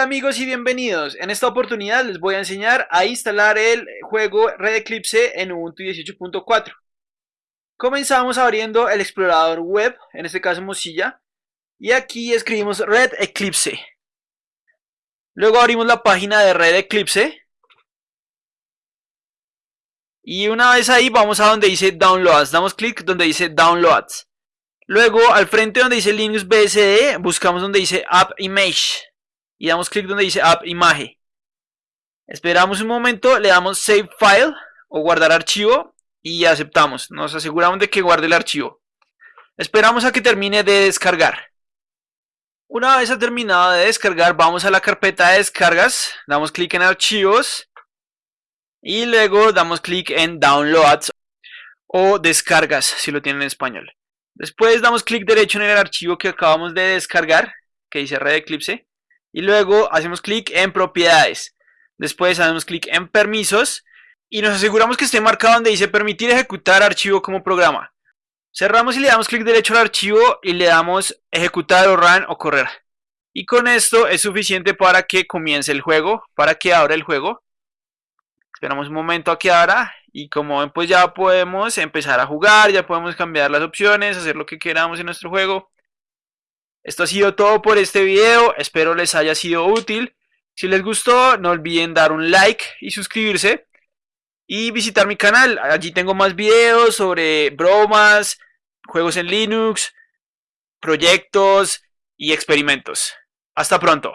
Hola amigos y bienvenidos. En esta oportunidad les voy a enseñar a instalar el juego Red Eclipse en Ubuntu 18.4. Comenzamos abriendo el explorador web, en este caso Mozilla, y aquí escribimos Red Eclipse. Luego abrimos la página de Red Eclipse. Y una vez ahí vamos a donde dice Downloads, damos clic donde dice Downloads. Luego al frente donde dice Linux BSD, buscamos donde dice App Image y damos clic donde dice App Imagen. Esperamos un momento, le damos Save File o guardar archivo y aceptamos. Nos aseguramos de que guarde el archivo. Esperamos a que termine de descargar. Una vez ha terminado de descargar, vamos a la carpeta de descargas, damos clic en archivos y luego damos clic en Downloads o descargas si lo tienen en español. Después damos clic derecho en el archivo que acabamos de descargar, que dice Red Eclipse, y luego hacemos clic en propiedades. Después hacemos clic en permisos y nos aseguramos que esté marcado donde dice permitir ejecutar archivo como programa. Cerramos y le damos clic derecho al archivo y le damos ejecutar o run o correr. Y con esto es suficiente para que comience el juego, para que abra el juego. Esperamos un momento a que abra y como ven pues ya podemos empezar a jugar, ya podemos cambiar las opciones, hacer lo que queramos en nuestro juego. Esto ha sido todo por este video, espero les haya sido útil. Si les gustó, no olviden dar un like y suscribirse. Y visitar mi canal, allí tengo más videos sobre bromas, juegos en Linux, proyectos y experimentos. Hasta pronto.